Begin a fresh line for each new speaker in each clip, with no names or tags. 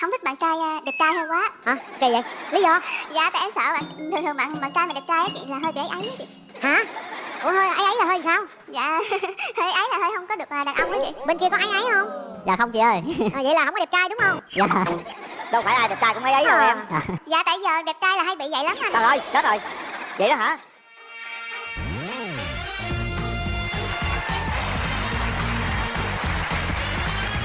không thích bạn trai à, đẹp trai hơi quá.
Hả? Kỳ vậy? Lý do?
Dạ tại em sợ bạn thường thường bạn bạn trai mà đẹp trai á chị là hơi bị ấy ấy chị.
Hả? Ủa hơi ấy ấy là hơi sao?
Dạ hơi ấy là hơi không có được à, đàn ông á chị.
Bên kia có ấy ấy không?
Dạ không chị ơi.
À, vậy là không có đẹp trai đúng không?
Dạ.
Đâu phải ai đẹp trai cũng ấy ấy đâu
Ờ.
em
dạ tại giờ đẹp trai là hay bị vậy lắm anh.
Trời ơi chết rồi. Vậy đó hả?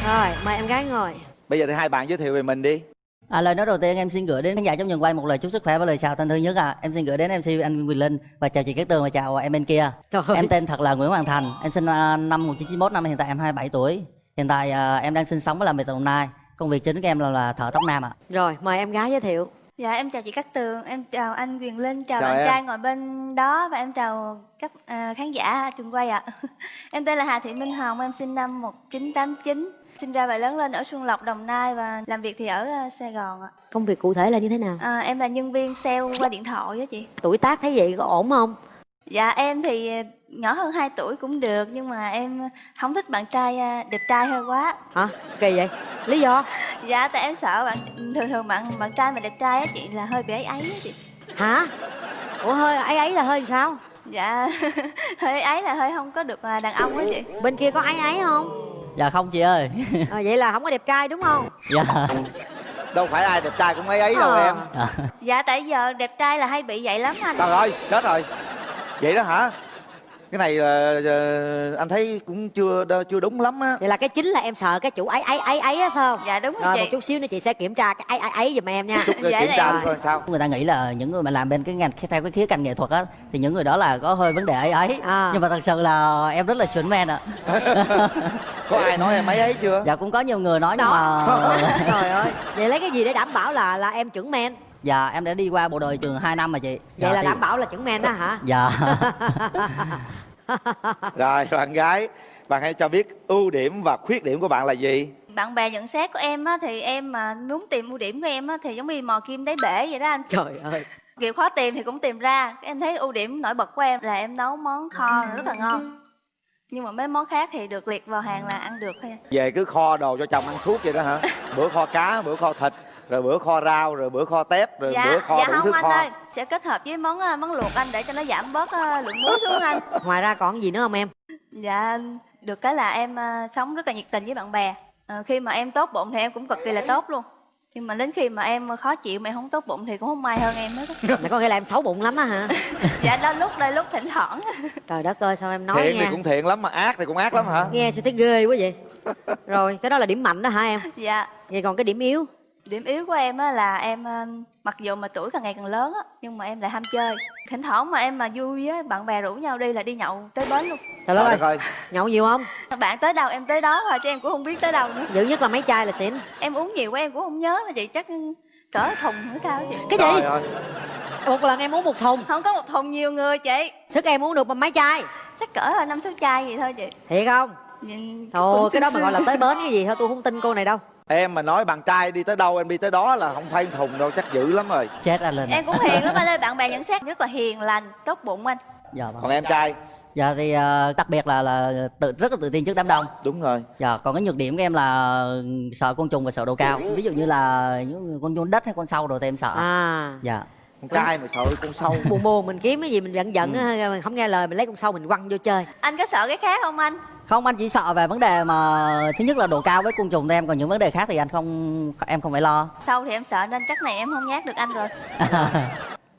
Rồi mời em gái ngồi
Bây giờ thì hai bạn giới thiệu về mình đi
À, lời nói đầu tiên em xin gửi đến khán giả trong trường quay một lời chúc sức khỏe và lời chào thân thương nhất à. Em xin gửi đến MC anh Quỳnh Linh và chào chị Cát Tường và chào em bên kia.
Trời ơi.
Em tên thật là Nguyễn Hoàng Thành. Em sinh à, năm 1991 năm hiện tại em 27 tuổi. Hiện tại à, em đang sinh sống và làm việc tại Đồng Nai. Công việc chính của em là, là thợ tóc nam ạ.
rồi mời em gái giới thiệu
Dạ em chào chị Cát Tường, em chào anh Quyền Linh, chào,
Chào
bạn
em.
trai ngồi bên đó và em chào các à, khán giả trường quay ạ. em tên là Hà Thị Minh Hồng, em sinh năm 1989, sinh ra và lớn lên ở Xuân Lộc, Đồng Nai và làm việc thì ở à, Sài Gòn ạ.
công việc cụ thể là như thế nào
À, em là nhân viên sale qua điện thoại á chị.
tuổi tác thấy vậy có ổn không
Dạ em thì à, nhỏ hơn 2 tuổi cũng được nhưng mà em không thích bạn trai à, đẹp trai hơi quá.
hả kỳ vậy lý do
Dạ tại em sợ bạn thường thường bạn bạn trai mà đẹp trai á chị là hơi bị ấy ấy á chị.
hả ủa hơi ấy ấy là hơi sao
Dạ hơi ấy là hơi không có được đàn ông á chị.
bên kia có ấy ấy không
Dạ không chị ơi.
à, vậy là không có đẹp trai đúng không
dạ.
Đâu phải ai đẹp trai cũng ấy ấy đâu
Ờ.
em
Dạ.
Dạ tại giờ đẹp trai là hay bị vậy lắm anh.
Trời ơi chết rồi Vậy đó hả Cái này ờ, ờ, anh thấy cũng chưa chưa đúng lắm á
vậy là cái chính là em sợ cái chủ ấy ấy ấy ấy á phải không
Dạ đúng rồi
rồi một
chị.
chút xíu nữa chị sẽ kiểm tra cái ấy ấy ấy giùm em nha
Rồi
Dạ
kiểm
này.
tra coi sao
Người ta nghĩ là những người mà làm bên cái ngành theo cái khía cạnh nghệ thuật á thì những người đó là có hơi vấn đề ấy ấy.
À.
Nhưng mà thật sự là em rất là chuẩn men ạ.
Có ai nói em ấy ấy chưa
dạ cũng có nhiều người nói nhưng
Đó.
mà
trời ơi vậy lấy cái gì để đảm bảo là là em chuẩn men
dạ em đã đi qua bộ đội trường 2 năm mà chị.
vậy
Dạ,
là
thì-
đảm bảo là chuẩn men đó hả
Dạ.
Rồi bạn gái Bạn hãy cho biết ưu điểm và khuyết điểm của bạn là gì
Bạn bè nhận xét của em á thì em mà muốn tìm ưu điểm của em á thì giống như mò kim đáy bể vậy đó anh.
trời ơi
Kiểu khó tìm thì cũng tìm ra. Em thấy ưu điểm nổi bật của em là em nấu món kho rất là ngon. Nhưng mà mấy món khác thì được liệt vào hàng là ăn được thôi.
Về cứ kho đồ cho chồng ăn suốt vậy đó hả Bữa kho cá, bữa kho thịt Rồi bữa kho rau, rồi bữa kho tép Rồi
Dạ,
bữa kho
dạ
đủ
không
thứ
anh
kho
ơi, sẽ kết hợp với món à, món luộc anh để cho nó giảm bớt à, lượng muối xuống anh.
ngoài ra còn gì nữa không em
Dạ, được cái là em à, sống rất là nhiệt tình với bạn bè. À, khi mà em tốt bụng thì em cũng cực kỳ là tốt luôn. Nhưng mà đến khi mà em khó chịu mà em không tốt bụng thì cũng không may hơn em hết. á.
Mày có nghĩa là em xấu bụng lắm á hả
dạ, đó lúc đây lúc thỉnh thoảng.
trời đất ơi sao em nói
Thiện thì
nha
cũng thiện lắm mà ác thì cũng ác lắm hả
nghe sao thấy ghê quá vậy rồi cái đó là điểm mạnh đó hả em
dạ,
vậy còn cái điểm yếu
điểm yếu của em á là em à, mặc dù mà tuổi càng ngày càng lớn á, nhưng mà em lại ham chơi. Thỉnh thoảng mà em mà vui á, bạn bè rủ nhau đi là đi nhậu tới bến luôn.
trời đất
Trời
ơi
ơi
nhậu nhiều không
Bạn tới đâu em tới đó thôi chứ em cũng không biết tới đâu nữa.
dữ nhất là mấy chai là xỉn
Em uống nhiều quá em cũng không nhớ là chị chắc cỡ thùng nữa sao chị.
cái
Trời
gì
ơi
một lần em uống một thùng
Không có một thùng nhiều người chị.
sức em uống được mà mấy chai
Chắc cỡ là năm sáu chai vậy thôi chị.
thiệt không
Nhìn
thôi cái đó mà gọi là tới bến cái gì thôi tôi không tin cô này đâu
Em mà nói bạn trai đi tới đâu em đi tới đó là không phải thùng đâu chắc dữ lắm rồi
Chết ra lên.
Em cũng hiền lắm anh ơi, bạn bè nhận xét rất là hiền lành, tốt bụng anh.
Dạ vâng.
Còn em trai
Dạ thì ờ, đặc biệt là là tự rất là tự tin trước đám đông.
Đúng rồi
Dạ, còn cái nhược điểm của em là sợ côn trùng và sợ độ cao. Ví dụ như là những con nhôn đất hay con sâu rồi thì em sợ.
à
Dạ.
Con trai mà sợ con sâu
buồn buồn mình kiếm cái gì mình giận giận á mình không nghe lời mình lấy con sâu mình quăng vô chơi
Anh có sợ cái khác không anh?
Không anh chỉ sợ về vấn đề mà thứ nhất là độ cao với côn trùng thôi em còn những vấn đề khác thì anh không em không phải lo.
Sau thì em sợ nên chắc này em không nhát được anh rồi.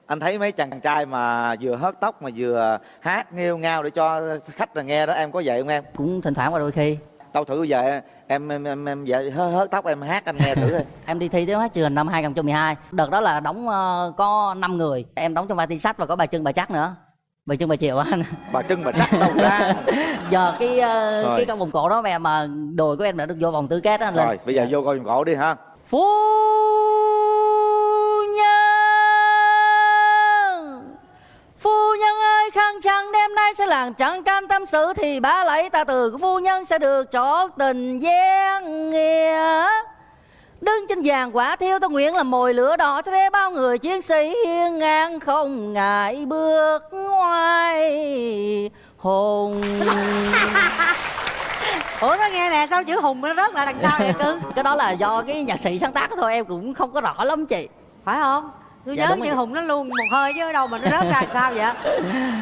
Anh thấy mấy chàng trai mà vừa hớt tóc mà vừa hát nghêu ngao để cho khách là nghe đó em có vậy không em
Cũng thỉnh thoảng và đôi khi
đâu thử giờ em em em, em vậy hớt, hớt tóc em hát anh nghe thử đi
em đi thi tiếng hát trường năm 2012. Đợt đó là đóng ờ, có 5 người, em đóng trong vai tiên sách và có bà Trưng bà Chắc nữa. Bà Trưng bà Triệu anh.
bà trưng bà chắc đâu ra.
Giờ cái
Rồi.
cái con vòng cổ đó mà mà đồi của em đã được vô vòng tứ kết đó anh
rồi bây giờ vô coi vòng cổ đi ha.
Phu nhân. Phu nhân ơi khăn trắng đêm nay sẽ làng trắng can tâm sự Thì bá lấy ta từ. Của phu nhân sẽ được cho tình gian nghĩa Đứng trên vàng quả thiêu ta nguyện là mồi lửa đỏ Cho thế bao người chiến sĩ hiên ngang không ngại bước ngoài hùng.
Ủa nó nghe nè sao chữ hùng nó rớt lại đằng sau vậy cưng?
Cái đó là do cái nhạc sĩ sáng tác thôi em cũng không có rõ lắm chị.
Phải không? Tôi
Dạ,
nhớ
chị.
hùng nó luôn một hơi chứ đâu mà nó rớt ra sao vậy?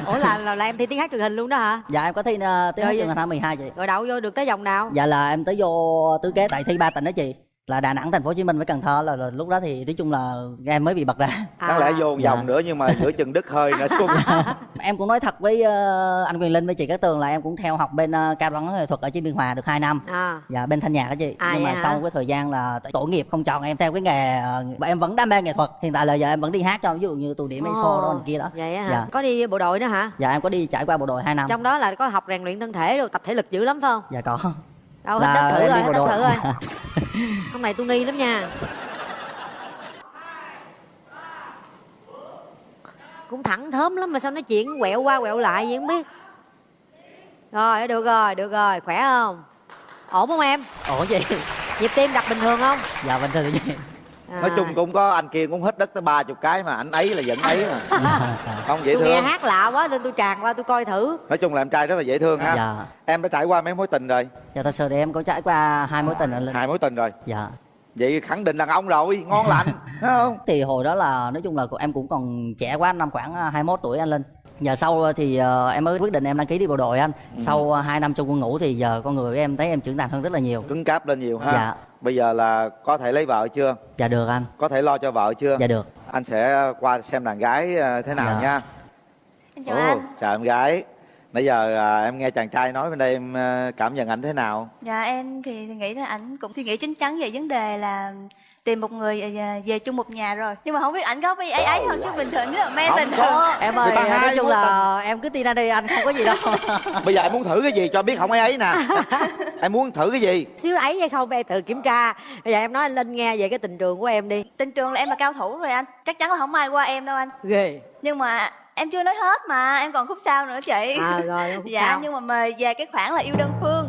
Ủa là, là là em thi tiếng hát truyền hình luôn đó hả?
Dạ em có thi uh, tiếng hát trường năm 12 chị.
Rồi đậu vô được tới vòng nào?
Dạ là em tới vô tứ kế tại thi ba tỉnh đó chị là đà nẵng thành phố hồ chí minh với cần thơ là, là lúc đó thì nói chung là em mới bị bật ra.
Đáng lẽ vô một
dạ.
vòng nữa nhưng mà giữa chừng đứt hơi nữa xuống.
Em cũng nói thật với ờ, anh quyền linh với chị cát tường là em cũng theo học bên uh, cao đẳng nghệ thuật ở trên biên hòa được 2 năm.
À.
Dạ bên thanh nhạc đó chị.
À,
nhưng mà
hả?
sau cái thời gian là tổ nghiệp không chọn em theo cái nghề và em vẫn đam mê nghệ thuật. Hiện tại là giờ em vẫn đi hát cho ví dụ như tù điểm
Ồ,
EXO đó này kia đó.
Vậy á hả?
Dạ.
có đi bộ đội nữa hả?
Dạ em có đi trải qua bộ đội 2 năm.
Trong đó là có học rèn luyện thân thể rồi tập thể lực dữ lắm phải không?
Dạ có
đâu hết đất thử rồi hết thử rồi. Hôm nay tôi nghi lắm nha. Cũng thẳng thớm lắm mà sao nói chuyện quẹo qua quẹo lại vậy không biết. Rồi được rồi được rồi khỏe không? Ổn không em?
Ủa gì
nhịp tim đập bình thường không?
Dạ bình thường chị
nói chung cũng có anh kia cũng hết đất tới ba chục cái mà anh ấy là vẫn ấy mà. Không dễ
tôi nghe
thương.
hát lạ quá nên tôi tràn qua tôi coi thử.
Nói chung là em trai rất là dễ thương ha.
Dạ.
Em đã trải qua mấy mối tình rồi?
Dạ thật sự thì em có trải qua hai mối tình anh linh.
Hai mối tình rồi?
Dạ.
Vậy khẳng định đàn ông rồi ngon lành thấy không?
Thì hồi đó là nói chung là em cũng còn trẻ quá năm khoảng à, 21 tuổi anh linh giờ sau thì ờ, em mới quyết định em đăng ký đi bộ đội anh.
Ừ.
sau ờ, hai năm trong quân ngũ thì giờ con người của em thấy em trưởng thành hơn rất là nhiều.
Cứng cáp lên nhiều ha.
Dạ.
bây giờ là có thể lấy vợ chưa?
Dạ được anh.
Có thể lo cho vợ chưa?
Dạ được.
Anh sẽ qua xem đàn gái ờ, thế nào
Dạ.
nha.
Em chào
Ồ,
anh.
chào em gái. Nãy giờ à, em nghe chàng trai nói bên đây em ờ, cảm nhận ảnh thế nào?
Dạ em thì nghĩ là ảnh cũng suy nghĩ chín chắn về vấn đề là tìm một người à, về chung một nhà rồi. Nhưng mà không biết ảnh có bị ấy ấy không? Chứ bình thường rất là men bình
có.
thường.
Em ơi nói chung là em cứ tin anh đi anh không có gì đâu.
Bây giờ em muốn thử cái gì cho biết không ấy ấy nè. Em muốn thử cái gì?
Xíu ấy hay không? Em tự kiểm tra. Bây giờ em nói anh linh nghe về cái tình trường của em đi.
Tình trường là em là cao thủ rồi anh. Chắc chắn là không ai qua em đâu anh.
Ghê.
Nhưng mà em chưa nói hết mà. Em còn khúc sau nữa chị.
À rồi khúc
dạ
sau.
nhưng mà mà về cái khoản là yêu đơn phương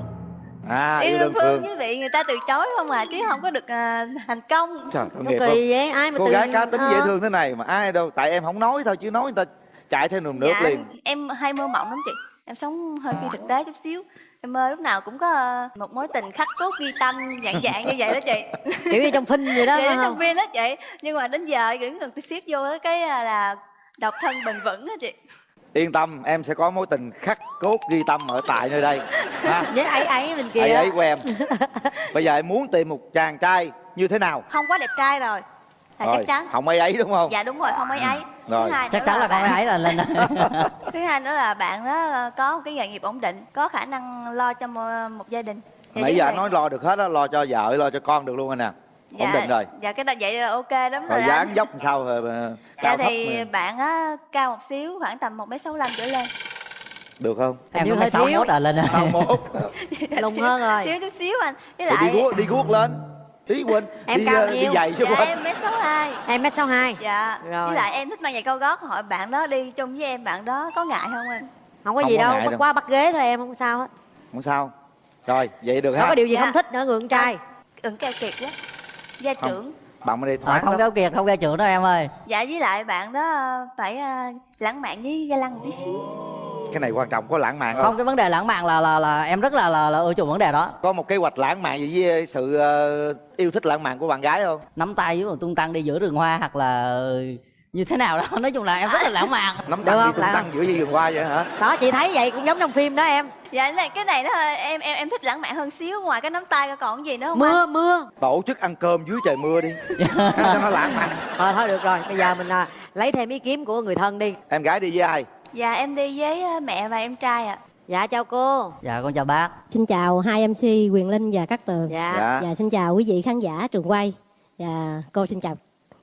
à
yêu
yêu
đơn
đơn
phương.
phương
với vị người ta từ chối không à chứ không có được à, thành công.
Trời
kỳ vậy ai mà
cô
tự
gái cá tính dễ
ờ.
thương thế này mà ai đâu tại em không nói thôi chứ nói người ta chạy theo nườm nước
dạ
liền.
em hay mơ mộng lắm chị. Em sống hơi phi thực tế chút xíu. Em mơ lúc nào cũng có à, một mối tình khắc cốt ghi tâm dạng dạng như vậy đó chị.
Kiểu như trong phim vậy đó
vậy trong phim đó chị. Nhưng mà đến giờ vẫn cần tôi siết vô cái- à, là độc thân bền vững đó chị
yên tâm em sẽ có mối tình khắc cốt ghi tâm ở tại nơi đây. Ha?
Với ấy ấy bên kia.
Ấy ấy của em. Bây giờ em muốn tìm một chàng trai như thế nào?
Không quá đẹp trai rồi. Là
rồi
chắc chắn.
không ấy ấy đúng không?
Dạ đúng rồi không ấy. Ấy
Rồi.
thứ hai
chắc chắn là con
bạn-
ấy là lên
thứ hai nữa là bạn đó có một cái nghề nghiệp ổn định có khả năng lo cho một, gia đình. Và
nãy giờ nói lo được hết á lo cho vợ lo cho con được luôn anh nè
dạ,
định rồi.
dạ cái đó vậy là ok lắm rồi,
dáng dốc sao
dạ
cao thấp
thì
mà.
bạn á cao một xíu khoảng tầm một m sáu trở lên.
Được không?
Em
như hơi
sáu
thiếu.
mốt là lên
sau một
lùng hơn rồi.
Thiếu chút xíu anh. Với
rồi đi
lại
guốc đi guốc lên. Ý quên
Em
đi,
cao
đi
nhiêu?
giày chứ
dạ
quên.
em mét sáu hai.
Em mét sáu hai.
Dạ.
Rồi.
với lại em thích mang giày cao gót hỏi bạn đó đi chung với em bạn đó có ngại không anh?
Không có
Không
gì
có
đâu qua bắt ghế thôi em không sao hết.
Không sao. Rồi vậy được
không
ha.
có điều gì
Dạ.
không thích nữa người con trai.
Ưng keo kiệt quá gia
Không.
trưởng.
bạn đây
à,
thoáng
không
lắm
kéo kiệt không kéo trưởng đâu em ơi.
Dạ với lại bạn đó ờ, phải ờ, lãng mạn với ga lăng một tí xíu.
Cái này quan trọng có lãng mạn
không
không?
cái vấn đề lãng mạn là là là em rất là là, là ưa chuộng vấn đề đó.
Có một kế hoạch lãng mạn gì với sự ờ, yêu thích lãng mạn của bạn gái không?
Nắm tay với một tung tăng đi giữa rừng hoa hoặc là như thế nào đó. Nói chung là em rất là lãng mạn.
Nắm tay đi
không?
tung tăng giữa vườn hoa vậy hả?
Đó chị thấy vậy cũng giống trong phim đó em
dạ cái này cái này nó hơi- em em em thích lãng mạn hơn xíu ngoài cái nắm tay ra còn gì nữa không anh?
mưa. Mưa
tổ chức ăn cơm dưới trời mưa đi. Cho nó lãng mạn.
Thôi thôi được rồi. Bây giờ mình à, lấy thêm ý kiến của người thân đi.
Em gái đi với ai?
Dạ em đi với ờ, mẹ và em trai ạ.
Dạ chào cô.
Dạ con chào bác.
Xin chào hai MC Quyền Linh và Cát Tường.
dạ,
dạ.
Và xin chào quý vị khán giả trường quay. Và cô xin chào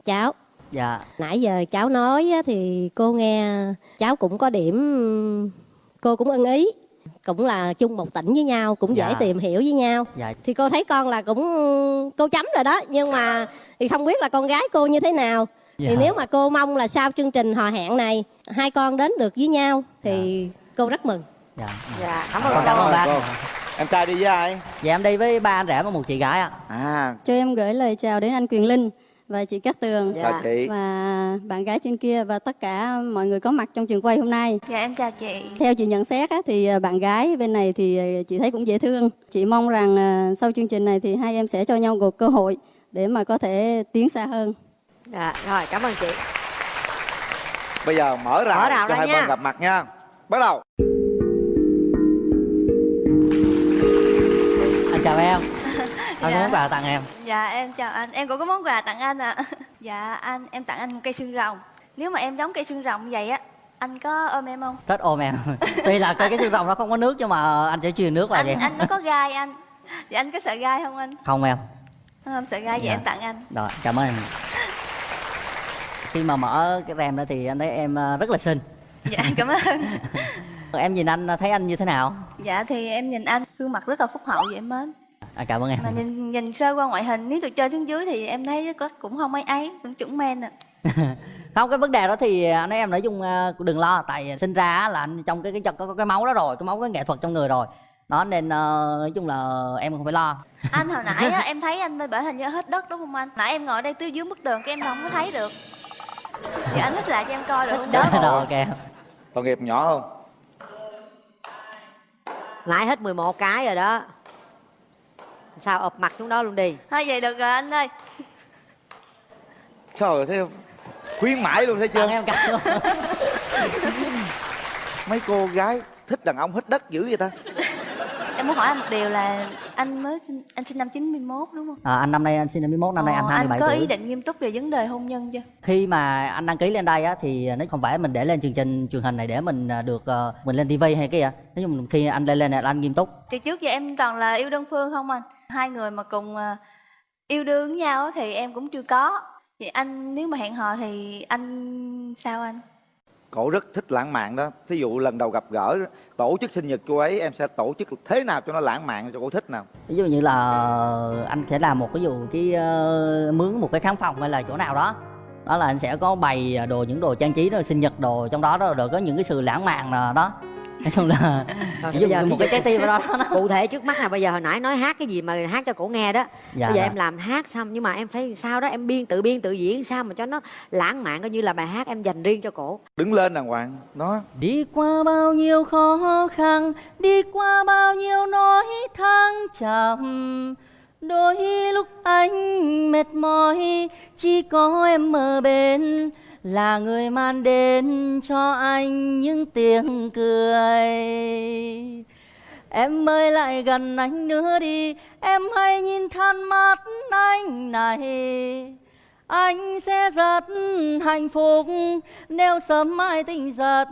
cháu.
dạ.
Nãy giờ cháu nói á, thì cô nghe cháu cũng có điểm cô cũng ưng ý. Cũng là chung một tỉnh với nhau, cũng dễ
Dạ.
tìm hiểu với nhau.
dạ
Thì cô thấy con là cũng cô chấm rồi đó, nhưng mà thì không biết là con gái cô như thế nào.
Dạ.
Thì nếu mà cô mong là sau chương trình hò hẹn này hai con đến được với nhau thì cô rất mừng.
dạ
dạ cảm ơn
Cảm
cảm ơn bác
cô. em trai đi với ai
dạ em đi với ba anh rể và một chị gái ạ
à
Cho em gửi lời chào đến anh Quyền Linh
và chị Cát Tường
Dạ.
chị
và bạn gái trên kia và tất cả mọi người có mặt trong trường quay hôm nay.
Dạ em chào chị.
Theo chị nhận xét á, thì à, bạn gái bên này thì à, chị thấy cũng dễ thương. Chị mong rằng à, sau chương trình này thì hai em sẽ cho nhau một cơ hội để mà có thể tiến xa hơn.
dạ rồi cảm ơn chị
bây giờ mở rào,
Mở rào
cho hai
nha.
bên gặp mặt nha bắt đầu
anh
Dạ.
có món quà tặng em
Dạ em chào anh. Em cũng có món quà tặng anh ạ. Dạ anh em tặng anh một cây xương rồng. Nếu mà em giống cây xương rồng vậy á, anh có ôm em không?
rất ôm em tuy là cái cái xương rồng nó không có nước nhưng mà anh sẽ truyền nước vào
Anh
vậy
anh nó có gai anh. Dạ anh có sợ gai không anh?
không em
Không sợ gai vậy
Dạ.
em tặng anh.
rồi cảm ơn em khi mà mở cái rèm đó thì anh thấy em ờ, rất là xinh
Dạ cảm ơn.
em nhìn anh thấy anh như thế nào
Dạ thì em nhìn anh gương mặt rất là phúc hậu vậy em mến.
À, cảm ơn em
Mà nhìn nhìn sơ qua ngoại hình nếu được chơi xuống dưới thì em thấy có cũng không mấy ấy, cũng chuẩn men à.
không cái vấn đề đó thì anh ấy em nói chung ờ, đừng lo tại sinh ra á là anh trong cái cái có, có cái máu đó rồi cái máu cái nghệ thuật trong người rồi đó nên ờ, nói chung là em không phải lo
Anh hồi nãy á, em thấy anh bởi hình như hết đất đúng không anh? Nãy em ngồi đây tiêu dưới bức tường cái em không có thấy được. Dạ anh thích lại cho em coi được không?
rồi ok
tội nghiệp nhỏ không
nãy hết 11 cái rồi đó sao ụp mặt xuống đó luôn đi
Thôi vậy được rồi anh ơi.
trời ơi thấy không khuyến mãi luôn thấy chưa
tặng em cả luôn
mấy cô gái thích đàn ông hết đất dữ vậy ta
Em muốn hỏi anh một điều là anh mới sinh, anh sinh năm 91 đúng không?
à, anh năm nay anh sinh năm 91 năm nay anh
Ờ,
27
có
tuổi
ý định nghiêm túc về vấn đề hôn nhân chưa?
khi mà anh đăng ký lên đây á thì nó không phải mình để lên chương trình truyền hình này để mình à, được ờ, mình lên tivi hay cái gì nói chung khi anh lên lên này là anh nghiêm túc
Thì trước giờ em toàn là yêu đơn phương không anh? Hai người mà cùng à, yêu đương với nhau á thì em cũng chưa có. Thì anh nếu mà hẹn hò thì anh sao anh?
cổ rất thích lãng mạn đó thí dụ lần đầu gặp gỡ tổ chức sinh nhật cô ấy em sẽ tổ chức thế nào cho nó lãng mạn cho cô thích nào
ví dụ như là anh sẽ làm một cái dụ cái ờ, mướn một cái khán phòng hay là chỗ nào đó đó là anh sẽ có bày đồ những đồ trang trí rồi sinh nhật đồ trong đó đó rồi có những cái sự lãng mạn nào đó nói chung là
Rồi, bây giờ
một cái trái tim đó, đó.
cụ thể trước mắt là bây giờ hồi nãy nói hát cái gì mà hát cho cổ nghe đó
Dạ,
bây giờ
dạ.
em làm hát xong nhưng mà em phải sao đó em biên tự biên tự diễn sao mà cho nó lãng mạn coi như là bài hát em dành riêng cho cổ
đứng lên đàng hoàng nó
Đi qua bao nhiêu khó khăn, đi qua bao nhiêu nỗi thăng trầm. Đôi lúc anh mệt mỏi, chỉ có em ở bên là người mang đến cho anh những tiếng cười. Em ơi lại gần anh nữa đi, em hãy nhìn than mắt anh này. Anh sẽ rất hạnh phúc nếu sớm mai tỉnh giật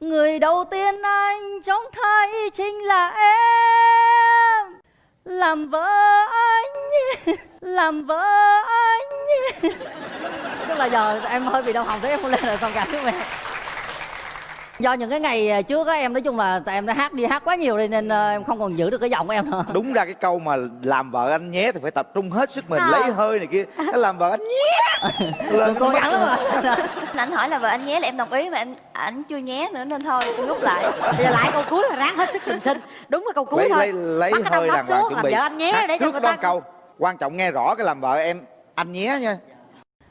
Người đầu tiên anh trông thấy chính là em Làm vợ anh, làm vợ anh Tức là giờ em hơi bị đau họng thế em không lên được thông cảm với em Do những cái ngày trước á em nói chung là tại em đã hát đi hát quá nhiều đi nên ờ, em không còn giữ được cái giọng của em nữa.
Đúng ra cái câu mà làm vợ anh nhé thì phải tập trung hết sức mình lấy hơi này kia. Cái làm vợ anh nhé. Lên
Cố gắng lắm mà
Anh hỏi là vợ anh nhé là em đồng ý mà em ảnh chưa nhé nữa nên thôi tôi rút lại.
bây giờ lại câu cuối là ráng hết sức bình sinh. Đúng là câu cuối
lấy
thôi.
lấy lấy
Bắt
hơi đàng hoàng chuẩn
làm
bị.
vợ anh nhé để cho người ta-
câu. Quan trọng nghe rõ cái làm vợ em anh nhé nha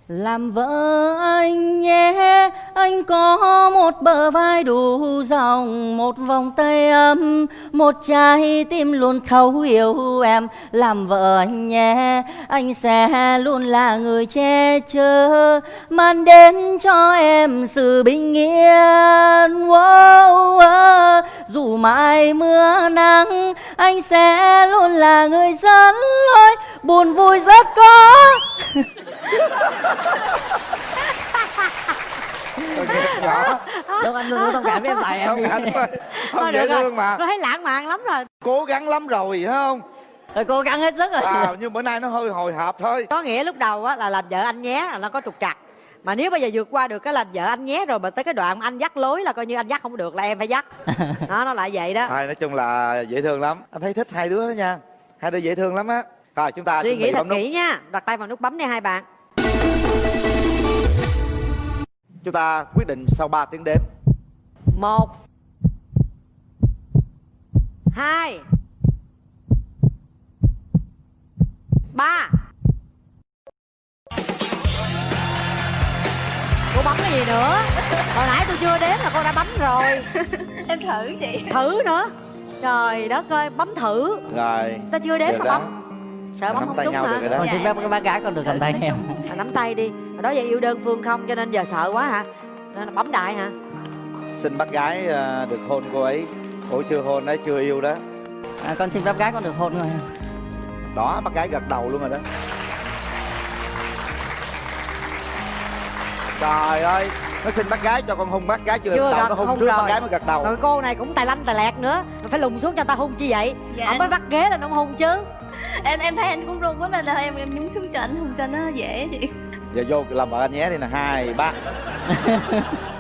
làm vợ anh nhé Anh có một bờ vai đủ rộng Một vòng tay ấm Một trái tim luôn thấu hiểu em. Làm vợ anh nhé Anh sẽ luôn là người che chở Mang đến cho em sự bình yên. Wow, wow. Dù mãi mưa nắng Anh sẽ luôn là người dẫn lối. Buồn vui rất có.
nhỏ.
Đúng anh luôn thông cảm với em tại em
không
đi
anh ơi không dễ thương mà.
Nó thấy lãng mạn lắm rồi.
Cố gắng lắm rồi phải không?
Rồi cố gắng hết sức rồi.
À, nhưng bữa nay nó hơi hồi hộp thôi.
Có nghĩa lúc đầu á là làm vợ anh nhé là nó có trục trặc. Mà nếu bây giờ vượt qua được cái làm vợ anh nhé rồi mà tới cái đoạn anh dắt lối là coi như anh dắt không được là em phải dắt. Đó nó lại vậy đó.
Thôi nói chung là dễ thương lắm. Anh thấy thích hai đứa đó nha. Hai đứa dễ thương lắm á. Rồi chúng ta
suy nghĩ thật kỹ nha. Đặt tay vào nút bấm đi hai bạn
Chúng ta quyết định sau 3 tiếng đếm.
1 2 3 Cô bấm cái gì nữa? Hồi nãy tôi chưa đếm là cô đã bấm rồi.
Em thử chị.
Thử nữa. Trời đất ơi, bấm thử.
Rồi
Ta chưa đếm mà bấm sợ bấm
nắm
không
tay
đúng
nhau
hả?
được rồi đó.
Con
Dạ,
xin
em-
phép các bác gái con được cầm tay em.
À, nắm tay đi. Hồi đó giờ yêu đơn phương không cho nên giờ sợ quá hả? Nên là bấm đại hả?
Xin bác gái ờ, được hôn cô ấy. Ủa chưa hôn đấy chưa yêu đó.
À, con xin phép gái con được hôn rồi
đó bác gái gật đầu luôn rồi đó. Trời ơi nó xin bác gái cho con hôn bác gái chưa,
Chưa
đầu
gật,
nó hôn
hôn
trước
rồi.
bác gái mới gật đầu.
Rồi cô này cũng tài lanh tài lẹt nữa. Rồi phải lùng xuống cho ta hôn chi vậy?
Dạ.
không phải bắt ghế là nó hôn chứ
em em thấy anh cũng run quá nên là em em nhúng xuống cho anh hùng cho nó dễ chị.
Giờ vô làm vợ anh nhé đi nè hai ba